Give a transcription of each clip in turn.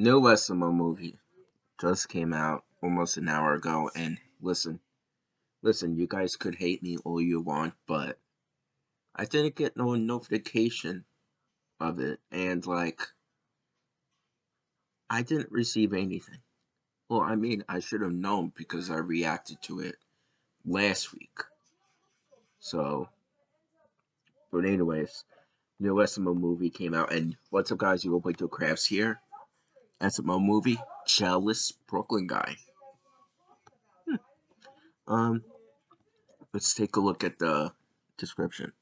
No SML movie just came out almost an hour ago, and listen, listen, you guys could hate me all you want, but I didn't get no notification of it, and like, I didn't receive anything. Well, I mean, I should have known because I reacted to it last week. So, but anyways, new SML movie came out, and what's up, guys? You go play to crafts here. SML movie, Jealous Brooklyn Guy. Hmm. Um, let's take a look at the description.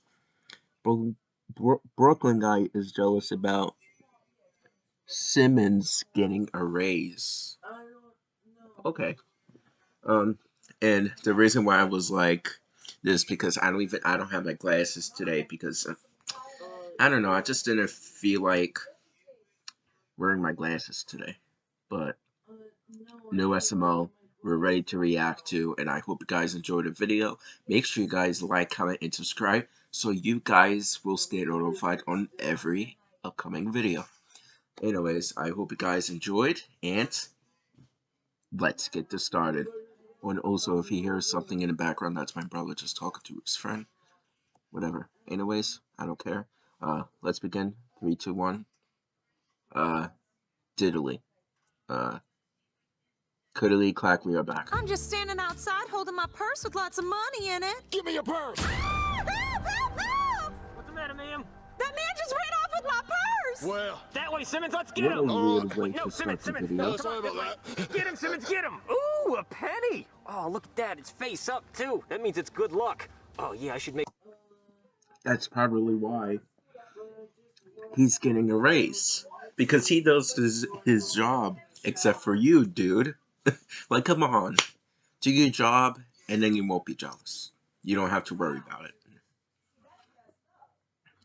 Brooklyn, Bro Brooklyn Guy is jealous about Simmons getting a raise. Okay. Um, and the reason why I was like this because I don't even I don't have my glasses today because I don't know I just didn't feel like wearing my glasses today. But no SML we're ready to react to and I hope you guys enjoyed the video. Make sure you guys like, comment, and subscribe so you guys will stay notified on every upcoming video. Anyways, I hope you guys enjoyed and let's get this started. And also, if he hears something in the background, that's my brother just talking to his friend. Whatever. Anyways, I don't care. Uh, let's begin. Three, two, one. Uh, diddly. Uh, cuddly clack, we are back. I'm just standing outside holding my purse with lots of money in it. Give me your purse! help, help, help! What's the matter, ma'am? That man just ran off with my purse! Well, That way, Simmons, let's get What a him! weird way no, to Simmons, start the Simmons, video. no, come sorry on, about this way. Get him, Simmons, get him! Ooh, a penny! Oh, look at that, it's face up, too. That means it's good luck. Oh, yeah, I should make... That's probably why he's getting a raise. Because he does his, his job, except for you, dude. like, come on. Do your job, and then you won't be jealous. You don't have to worry about it.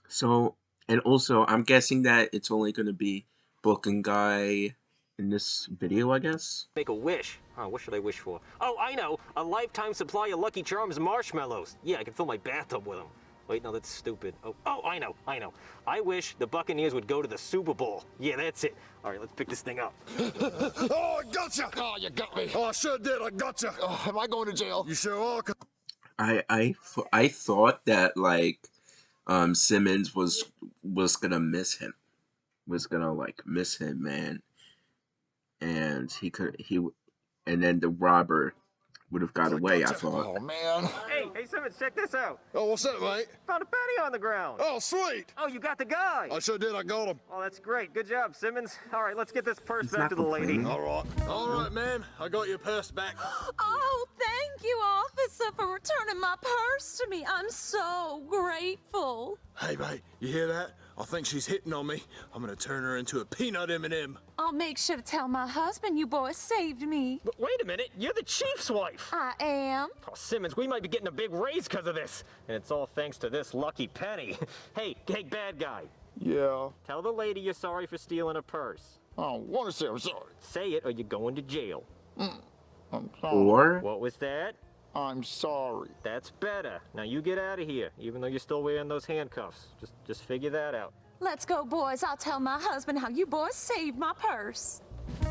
So, and also, I'm guessing that it's only going to be Brooklyn Guy in this video, I guess? Make a wish. Oh, what should I wish for? Oh, I know! A lifetime supply of Lucky Charms marshmallows. Yeah, I can fill my bathtub with them. Wait, no, that's stupid. Oh, oh, I know, I know. I wish the Buccaneers would go to the Super Bowl. Yeah, that's it. All right, let's pick this thing up. oh, I gotcha! Oh, you got me. Oh, I sure did. I gotcha. Oh, am I going to jail? You sure are. 'cause- I, I, I thought that, like, um, Simmons was, was gonna miss him. Was gonna, like, miss him, man. And he could, he, and then the robber would have got away, I thought. Oh, man. Hey, hey, Simmons, check this out. Oh, what's that, mate? Found a penny on the ground. Oh, sweet. Oh, you got the guy. I sure did. I got him. Oh, that's great. Good job, Simmons. All right, let's get this purse He's back to the lady. complaining. All right. All right, ma'am. I got your purse back. Oh, thank you, officer, for returning my purse to me. I'm so grateful. Hey, mate. You hear that? I think she's hitting on me. I'm gonna turn her into a peanut M&M. I'll make sure to tell my husband you boys saved me. But wait a minute, you're the chief's wife. I am. Oh, Simmons, we might be getting a big raise because of this. And it's all thanks to this lucky penny. hey, hey, bad guy. Yeah. Tell the lady you're sorry for stealing her purse. I don't want to say I'm sorry. Say it or you're going to jail. I'm sorry. Or, What was that? I'm sorry. That's better. Now you get out of here, even though you're still wearing those handcuffs. Just just figure that out. Let's go, boys. I'll tell my husband how you boys saved my purse.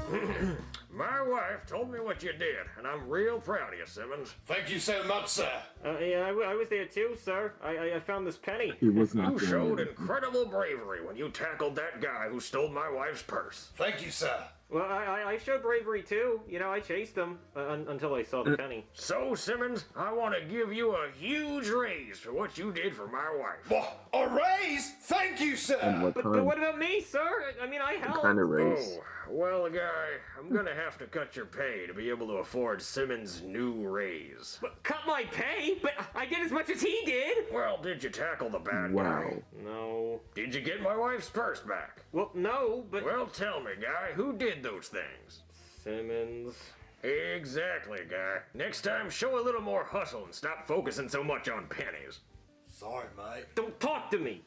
My wife told me what you did, and I'm real proud of you, Simmons. Thank you so much, sir. Uh, yeah, I, was there too, sir. I, I, I found this penny. he was not You doing showed incredible bravery when you tackled that guy who stole my wife's purse. Thank you, sir. Well, I, I- I showed bravery too. You know, I chased him uh, un- until I saw the penny. So, Simmons, I want to give you a huge raise for what you did for my wife. What? A raise? Thank you, And sir. what But, but what about me, sir? I- I mean, I helped. kind of raise? Oh, well, guy, I'm gonna have to cut your pay to be able to afford Simmons' new raise. But cut my pay? But I did as much as he did. Well, did you tackle the bad Wow. guy? No. Did you get my wife's purse back? Well, no, but Well, tell me, guy, who did those things? Simmons. Exactly, guy. Next time, show a little more hustle and stop focusing so much on pennies. Sorry, mate. Don't talk to me.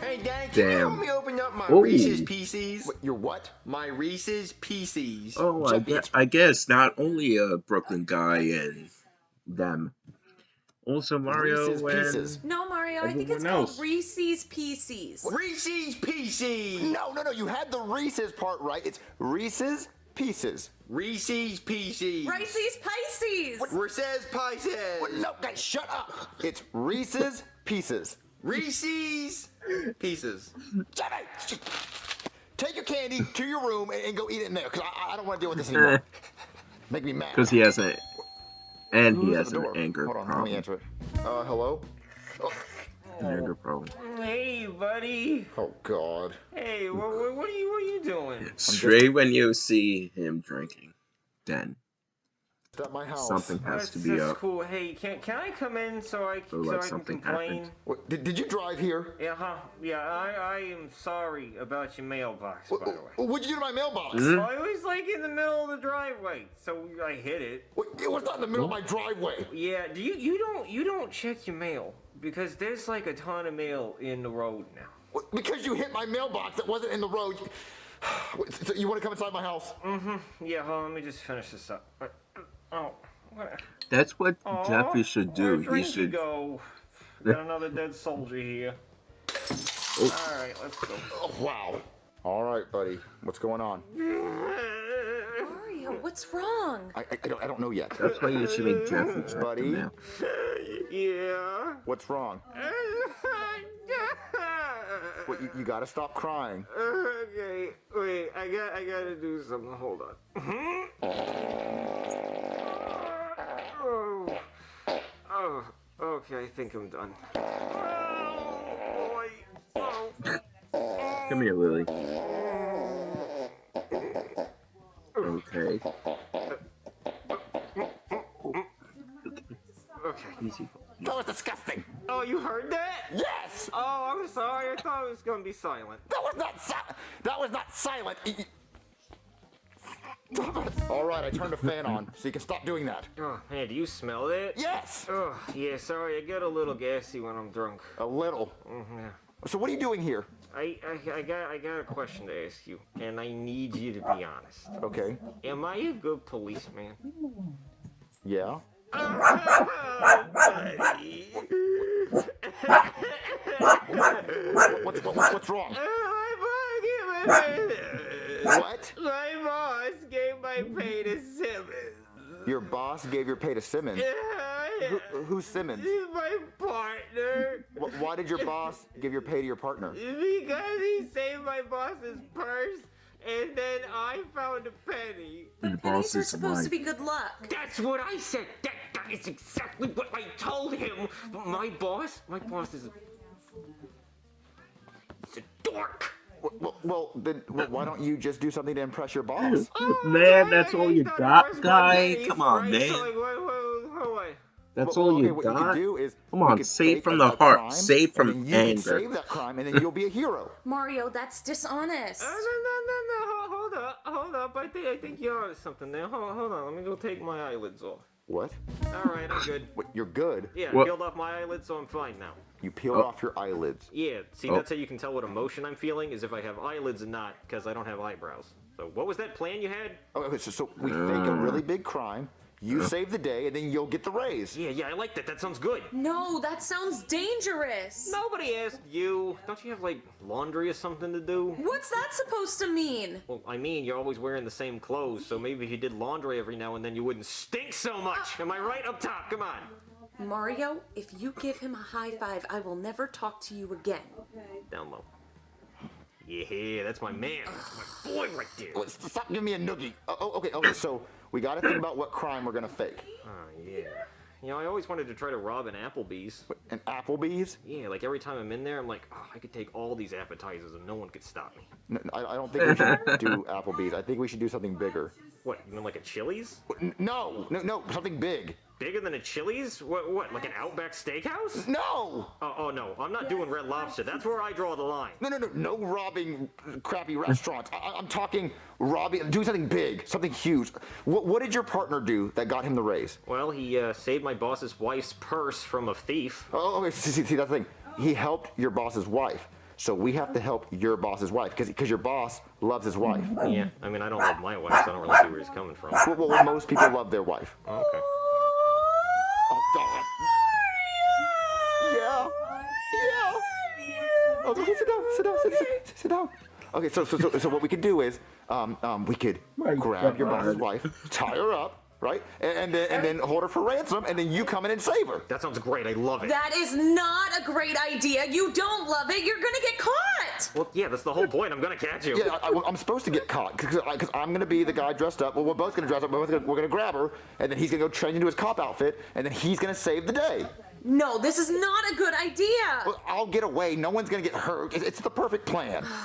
Hey, Dad, can you help me open up my Ooh. Reese's Pieces? What, your what? My Reese's Pieces. Oh, I Jeffy, guess, I guess not only a Brooklyn uh, guy and them, Also, Mario Reese's and Pieces. No, Mario, I think it's else. called Reese's Pieces. Reese's Pieces. No, no, no. You had the Reese's part right. It's Reese's Pieces. Reese's Pieces. Reese's Pieces. Reese's Pieces. No, guys, shut up. It's Reese's Pieces. Reese's Pieces. Jimmy, take your candy to your room and, and go eat it in there, because I, I don't want to deal with this anymore. Make me mad. Because he has a, and he has an anger Hold on, let me problem. answer it. Uh, hello? An anger problem. Hey, buddy. Oh, God. Hey, what, what, what are you what are you doing? Straight when you see him drinking, then It's at my house. something has That's, to be that's up. cool. Hey, can can I come in so I Or so like I can something complain? happened. What, did, did you drive here? Yeah, huh? Yeah, I I am sorry about your mailbox, What, by the way. what'd you do to my mailbox? Mm-hmm. Oh, it was like in the middle of the driveway, so I hit it. What, it was not in the middle of my driveway. Yeah, do you you don't you don't check your mail because there's like a ton of mail in the road now. What, Because you hit my mailbox that wasn't in the road. Wait, so you want to come inside my house? Mm-hmm. Yeah, hold on, let me just finish this up. Oh, what? That's what Aw, Jeffy should do. where'd He should. go. Got another dead soldier here. Oh. All right, let's go. Oh, wow. All right, buddy. What's going on? Mario, what's wrong? I, I, I, don't, I don't know yet. That's why you should make Jeffy check Buddy? the. Yeah. What's wrong? What, you, you gotta stop crying. okay, wait. I got. I gotta do something. Hold on. Oh, oh, okay. I think I'm done. Boy. Oh. Come here, Lily. Okay. Okay. Easy. That was disgusting. Oh, you heard that? Yes. Oh, I'm sorry. I thought it was gonna be silent. That was not si- That was not silent. Y- y- Stop it. All right, I turned the fan on, so you can stop doing that. Oh man, do you smell that? Yes. Oh yeah. Sorry, I get a little gassy when I'm drunk. A little. Mm, yeah. So what are you doing here? I, I, I got I got a question to ask you, and I need you to be honest. Okay. Am I a good policeman? Yeah. Oh. What's what, what's wrong? Oh, My boss gave my pay What? my boss gave my pay to Simmons. Your boss gave your pay to Simmons. Who, who's Simmons? My partner. Why did your boss give your pay to your partner? Because he saved my boss's purse, and then I found a penny. The Pennies are is supposed like, to be good luck. That's what I said. That, that is exactly what I told him. But my boss, my boss is a, he's a dork. Well, well, then well, why don't you just do something to impress your boss? man, that's all you got, guy. pennies, Come on, right? man. So like, what, what, what, what? That's Well, all okay, you what got. you could do is Come on, save from the heart, crime, save from and then you anger. Can save that crime, and then you'll be a hero. Mario, that's dishonest. Uh, no, no, no, no. Hold, hold up, hold up. I think I think you're onto something there. Hold, hold on. Let me go take my eyelids off. What? All right, I'm good. What? You're good. Yeah, I peeled off my eyelids, so I'm fine now. You peeled Oh. off your eyelids. Yeah, see, Oh. that's how you can tell what emotion I'm feeling is if I have eyelids and not, because I don't have eyebrows. So, what was that plan you had? Oh, okay, so, so we fake a uh. really big crime. You save the day, and then you'll get the raise. Yeah, yeah, I like that. That sounds good. No, that sounds dangerous. Nobody asked you. Don't you have like laundry or something to do? What's that supposed to mean? Well, I mean, you're always wearing the same clothes, so maybe if you did laundry every now and then, you wouldn't stink so much. Ah. Am I right up top? Come on. Mario, if you give him a high five, I will never talk to you again. Okay. Down low. Yeah, that's my man. That's my boy right there. Stop giving me a noogie. Oh, oh, okay, okay. So we got to think about what crime we're gonna fake. Oh, yeah. You know, I always wanted to try to rob an Applebee's. An Applebee's? Yeah, like every time I'm in there, I'm like, oh, I could take all these appetizers and no one could stop me. No, I, I don't think we should do Applebee's. I think we should do something bigger. What, you mean like a Chili's? No, no, no, something big. Bigger than a Chili's? What, what, like an Outback Steakhouse? No, Oh, oh no, I'm not doing Red Lobster. That's where I draw the line. no, no, no, no robbing crappy restaurants. I, I- I'm talking robbing, doing something big, something huge. What, what did your partner do that got him the raise? Well, he uh, saved my boss's wife's purse from a thief. Oh, okay, see, see, see, that's the thing. He helped your boss's wife. So we have to help your boss's wife because your boss loves his wife. Yeah, I mean, I don't love my wife, so I don't really see where he's coming from. Well, well, most people love their wife. Okay. Oh, God. okay, sit down, sit down, sit, sit, sit down. Okay, so, so so so what we could do is, um, um, we could My grab your boss's wife, tie her up, right, and, and then and then hold her for ransom, and then you come in and save her. That sounds great. I love it. That is not a great idea. You don't love it. You're gonna get caught. well, yeah, that's the whole point. I'm gonna catch you. Yeah, I, I'm supposed to get caught because I'm gonna be the guy dressed up. Well, we're both gonna dress up. We're both gonna, we're gonna grab her, and then he's gonna go change into his cop outfit, and then he's gonna save the day. No, this is not a good idea. Well, I'll get away. No one's gonna get hurt. It's, it's the perfect plan.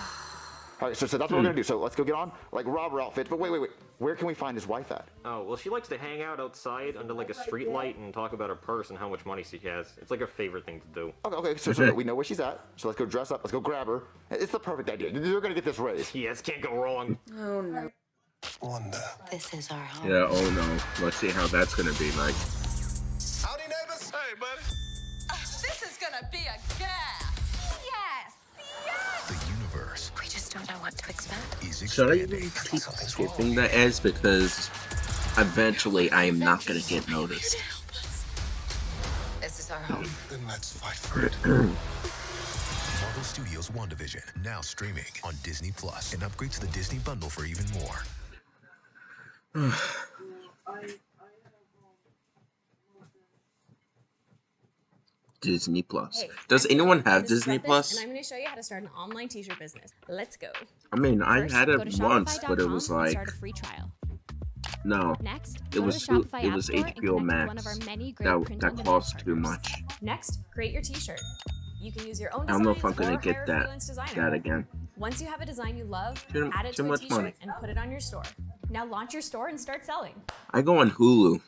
All right, so, so that's what we're gonna do. So let's go get on like robber outfits. But wait, wait, wait. Where can we find his wife at? Oh, well, she likes to hang out outside under like a street light and talk about her purse and how much money she has. It's like her favorite thing to do. Okay, okay. So, so we know where she's at. So let's go dress up. Let's go grab her. It's the perfect idea. You're gonna get this raise. Yes, can't go wrong. Oh no. Wanda. This is our home. Yeah, oh no. Let's see how that's gonna be like. Should I expanding. even keep skipping the ads because eventually I am not gonna get noticed. This is our home. Then let's fight for it. Marvel Studios WandaVision now streaming on Disney Plus. And upgrade to the Disney bundle for even more. Disney Plus. Hey, Does anyone have Disney Plus? And I'm going to show you how to start an online t-shirt business. Let's go. I mean, I First, had it once, but it was like start a free trial. no. Next, It was it was HBO Max. one of our many great That that cost too much. Next, create your t-shirt. You can use your own I don't know if I'm gonna get that that again. Once you have a design you love, Too- add it to a t-shirt and put it on your store. Now launch your store and start selling. I go on Hulu.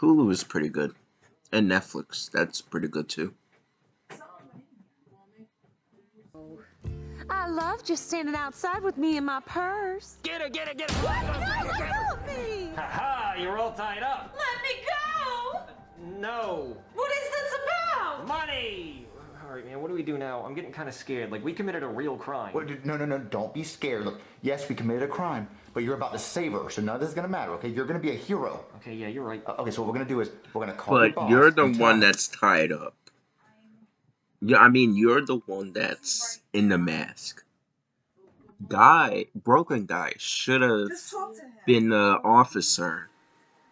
Hulu is pretty good, and Netflix. That's pretty good too. I love just standing outside with me and my purse. Get her, get her, get her! Get her, get her. Help me! Ha Ha You're all tied up. Let me go! No. What is this about? Money! All right, man, what do we do now? I'm getting kind of scared. Like, we committed a real crime. Wait, no, no, no. Don't be scared. Look, yes, we committed a crime, but you're about to save her, so none of this is gonna matter. Okay, you're gonna be a hero. Okay, yeah, you're right. Uh, okay, so what we're gonna do is we're gonna call But boss you're the one that's tied up. Yeah, I mean you're the one that's in the mask. Guy, Brooklyn guy, should have been the officer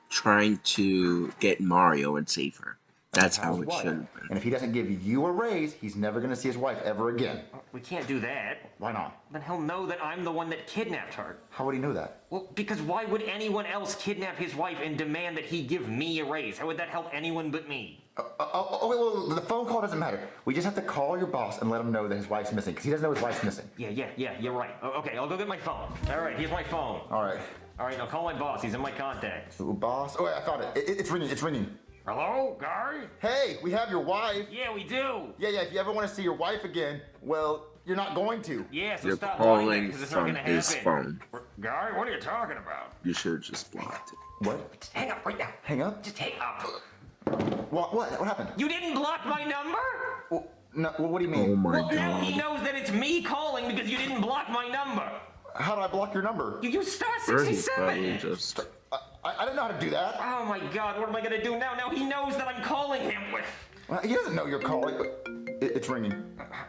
trying to get Mario and save her. That's how it wife. should have been. And if he doesn't give you a raise, he's never gonna see his wife ever again. We can't do that. Why not? Then he'll know that I'm the one that kidnapped her. How would he know that? Well, because why would anyone else kidnap his wife and demand that he give me a raise? How would that help anyone but me? Uh, oh, oh, wait, well, the phone call doesn't matter. We just have to call your boss and let him know that his wife's missing, because he doesn't know his wife's missing. Yeah, yeah, yeah, you're right. Okay, I'll go get my phone. All right, here's my phone. All right. All right, now call my boss. He's in my contacts. Ooh, boss. Oh, wait, I found it. It- It's ringing. It's ringing. Hello, Guy? Hey, we have your wife. Yeah, we do. Yeah, yeah. If you ever want to see your wife again, well, you're not going to. Yeah, so You're stop calling because it's not from gonna his happen. phone. Guy, what are you talking about? You should have just blocked it. What? Just hang up right now. Hang up? Just hang up. What? What? What happened? You didn't block my number? Well, no. Well, what do you mean? Oh my Well, now he knows that it's me calling because you didn't block my number. How did I block your number? You used star 67. probably just I, I, I didn't know how to do that. Oh my god, what am I gonna do now? Now he knows that I'm calling him. Well, he doesn't know you're calling. But it, it's ringing.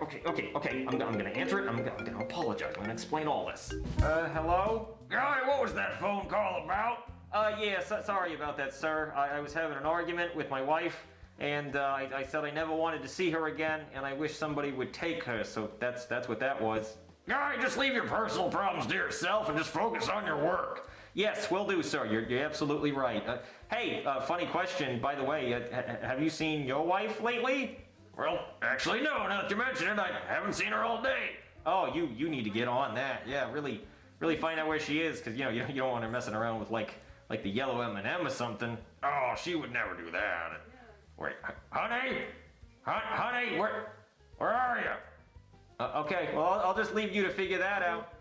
Okay, okay, okay. I'm, I'm gonna answer it. I'm, gonna- I'm gonna apologize. I'm gonna explain all this. Uh, hello? Guy, what was that phone call about? Uh, yeah, so, sorry about that, sir. I, I was having an argument with my wife, and uh, I, I said I never wanted to see her again, and I wish somebody would take her. So that's that's what that was. Guy, just leave your personal problems to yourself and just focus on your work. Yes, will do, sir. You're, you're absolutely right. Uh, hey, uh, funny question, by the way. Uh, ha- have you seen your wife lately? Well, actually, no, now that you mention it, I haven't seen her all day. Oh, you you need to get on that. Yeah, really, really find out where she is, because you know you, you don't want her messing around with like like the yellow M&M or something. Oh, she would never do that. Wait, honey? Hon- honey, where, where are you? Uh, okay, well I'll, I'll just leave you to figure that out.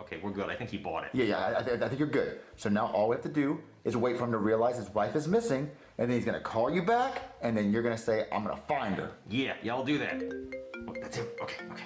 Okay, we're good. I think he bought it. Yeah, yeah. I, I, th- I think you're good. So now all we have to do is wait for him to realize his wife is missing, and then he's gonna call you back, and then you're gonna say, "I'm gonna find her." Yeah, yeah, I'll do that. Oh, that's him. Okay, okay.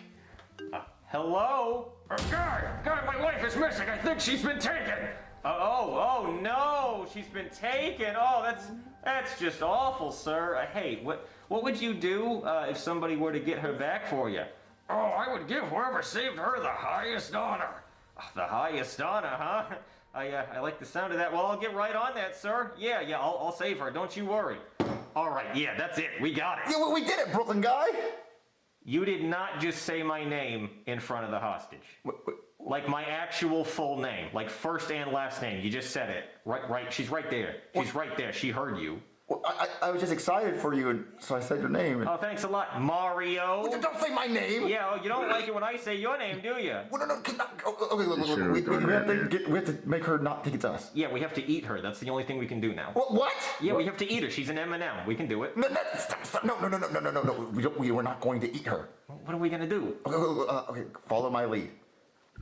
Uh, hello? Uh, Guy, Guy, my wife is missing. I think she's been taken. Uh, oh, oh no, she's been taken. Oh, that's That's just awful, sir. Uh, hey, what what would you do uh, if somebody were to get her back for you? Oh, I would give whoever saved her the highest honor. The highest honor, huh? I, uh, I like the sound of that. Well, I'll get right on that, sir. Yeah, yeah, I'll, I'll save her. Don't you worry. All right, yeah, that's it. We got it. Yeah, we- we did it, Brooklyn guy. You did not just say my name in front of the hostage. Like my actual full name, like first and last name. You just said it. Right, right. She's right there. She's right there. She heard you. Well, I, I I was just excited for you, and so I said your name. Oh, thanks a lot, Mario. Don't say my name. Yeah, oh, you don't like it when I say your name, do you? Well, no, no, can not, oh, okay, look, look, look, we, done we have to get, we have to make her not think it's us. Yeah, we have to eat her. That's the only thing we can do now. What? What? Yeah, we have to eat her. She's an M&M. We can do it. No, no, stop, stop. no, no, no, no, no, no, no, no. We, don't, we were not going to eat her. What are we gonna do? Okay, okay, uh, okay, follow my lead.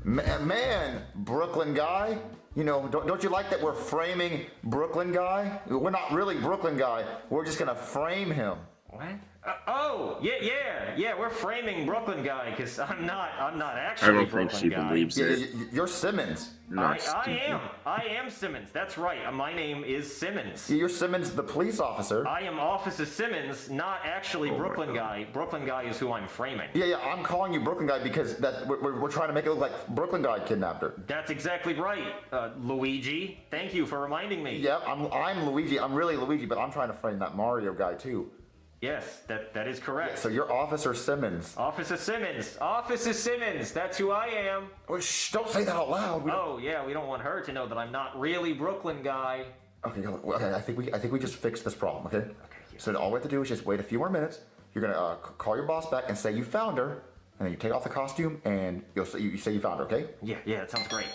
Ma- Man, Brooklyn guy, you know, don't, don't you like that we're framing Brooklyn guy? We're not really Brooklyn guy. We're just gonna frame him. What? Uh, oh, yeah, yeah, yeah. We're framing Brooklyn guy because I'm not. I'm not actually. I don't Brooklyn think she guy. believes Yeah, it. y- y- you're Simmons. I, Not I stupid. am. I am Simmons. That's right. Uh, My name is Simmons. You're Simmons, the police officer. I am Officer Simmons, not actually Oh Brooklyn guy. Brooklyn guy is who I'm framing. Yeah, yeah, I'm calling you Brooklyn guy because that we're, we're, we're trying to make it look like Brooklyn guy kidnapped her. That's exactly right, uh, Luigi. Thank you for reminding me. Yeah, I'm, I'm Luigi. I'm really Luigi, but I'm trying to frame that Mario guy too. Yes, that that is correct. So you're Officer Simmons. Officer Simmons. Officer Simmons. That's who I am. Oh, shh, don't say that out loud. We don't- Oh yeah, we don't want her to know that I'm not really Brooklyn guy. Okay, okay. I think we I think we just fixed this problem. Okay. So all we have to do is just wait a few more minutes. You're gonna uh, call your boss back and say you found her, and then you take off the costume and you'll say you, you say you found her. Okay. Yeah, yeah, that sounds great.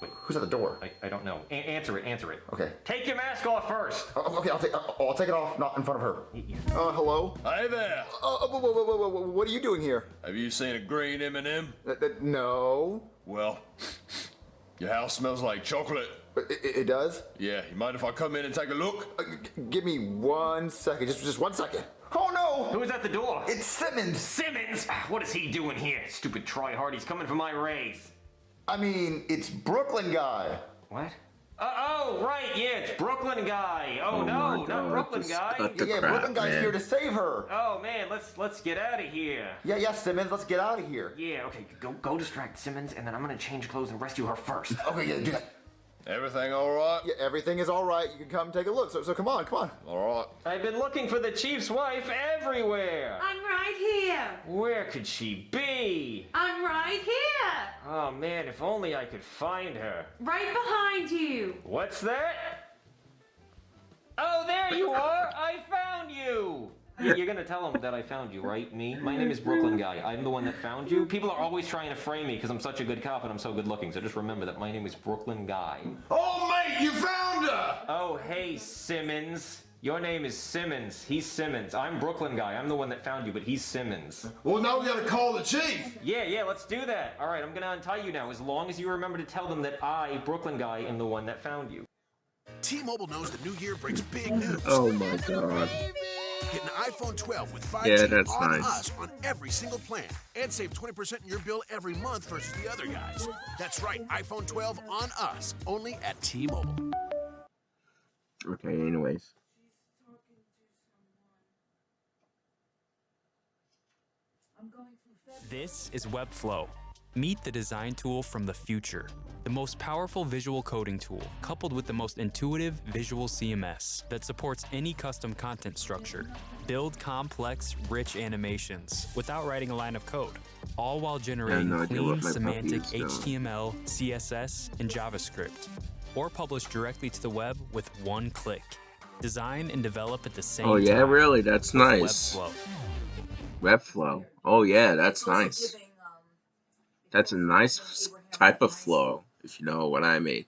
Who's at the door? I, I don't know. A- answer it. Answer it. Okay. Take your mask off first. Oh, okay, I'll take I'll, I'll take it off, not in front of her. Uh, hello. Hey there. Uh, uh, whoa, whoa, whoa, whoa, whoa, what are you doing here? Have you seen a green M&M? Uh, uh, no. Well, your house smells like chocolate. It, it, it does. Yeah, you mind if I come in and take a look? Uh, give me one second. Just just one second. Oh no! Who's at the door? It's Simmons. Simmons. What is he doing here? Stupid tryhard. He's coming for my raise. I mean, it's Brooklyn guy. What? Uh, oh, right. Yeah, it's Brooklyn guy. Oh, Oh no, my not Brooklyn just guy. cut the yeah, crap, Brooklyn guy's man. here to save her. Oh man, let's let's get out of here. Yeah, yeah, Simmons, let's get out of here. Yeah, okay, go go distract Simmons, and then I'm gonna change clothes and rescue her first. Okay, yeah, do that. Everything all right? Yeah, everything is all right. You can come take a look. So, so come on, come on. All right. I've been looking for the chief's wife everywhere. I'm right here. Where could she be? I'm right here. Oh man, if only I could find her. Right behind you. What's that? Oh, there you are! I found you! You- You're gonna tell them that I found you, right? Me? My name is Brooklyn Guy. I'm the one that found you. People are always trying to frame me because I'm such a good cop and I'm so good looking. So just remember that my name is Brooklyn Guy. Oh, mate, you found her! Oh, hey, Simmons. Your name is Simmons. He's Simmons. I'm Brooklyn Guy. I'm the one that found you, but he's Simmons. Well, now we gotta call the chief. Yeah, yeah, let's do that. All right, I'm gonna untie you now as long as you remember to tell them that I, Brooklyn Guy, am the one that found you. T-Mobile knows the new year brings big news. Oh my god. Get an iPhone 12 with 5G Yeah, that's on nice. us on every single plan and save 20% in your bill every month versus the other guys. That's right, iPhone 12 on us, only at T-Mobile. Okay, anyways. This is Webflow. Meet the design tool from the future. The most powerful visual coding tool, coupled with the most intuitive visual CMS that supports any custom content structure. Build complex, rich animations without writing a line of code, all while generating no clean, what my puppy semantic is. HTML, CSS, and JavaScript. Or publish directly to the web with one click. Design and develop at the same time. Oh yeah, time really? That's nice. Webflow. Webflow. Oh yeah, that's nice. That's a nice type of flow, if you know what I mean.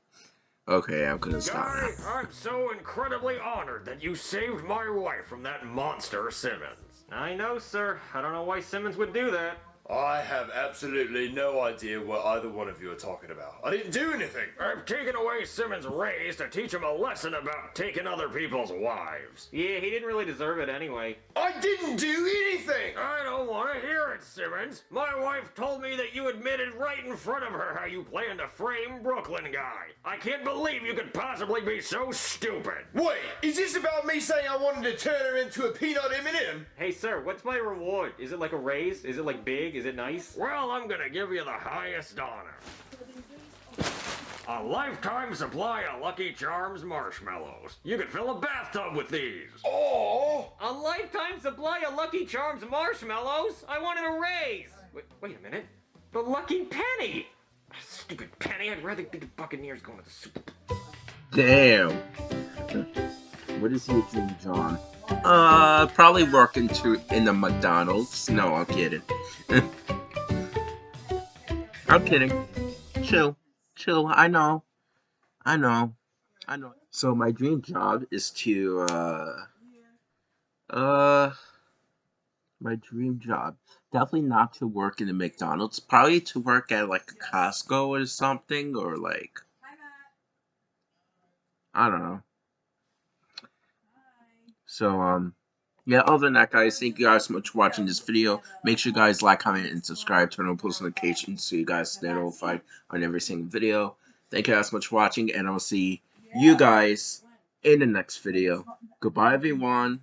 Okay, I'm gonna stop now. I'm so incredibly honored that you saved my wife from that monster Simmons. I know, sir. I don't know why Simmons would do that. I have absolutely no idea what either one of you are talking about. I didn't do anything. I've taken away Simmons' raise to teach him a lesson about taking other people's wives. Yeah, he didn't really deserve it anyway. I didn't do anything. I don't want to hear it, Simmons. My wife told me that you admitted right in front of her how you planned to frame Brooklyn guy. I can't believe you could possibly be so stupid. Wait, is this about me saying I wanted to turn her into a peanut M&M? Hey, sir, what's my reward? Is it like a raise? Is it like big? Is it nice? Well, I'm gonna give you the highest honor. A lifetime supply of Lucky Charms marshmallows. You could fill a bathtub with these. Oh! A lifetime supply of Lucky Charms marshmallows? I wanted a raise! Wait, wait a minute. The Lucky Penny! Stupid Penny, I'd rather be the Buccaneers going to the Super Bowl. Damn. What is he doing, job? Uh, probably working to in the McDonald's. No, I'm kidding. I'm kidding. Chill, chill. I know, I know, I know. So my dream job is to uh, uh, my dream job definitely not to work in the McDonald's. Probably to work at like a Costco or something, or like I don't know. So, um, yeah, other than that, guys, thank you guys so much for watching this video. Make sure you guys like, comment, and subscribe. Turn on post notifications so you guys stay notified on every single video. Thank you guys so much for watching, and I'll see you guys in the next video. Goodbye, everyone.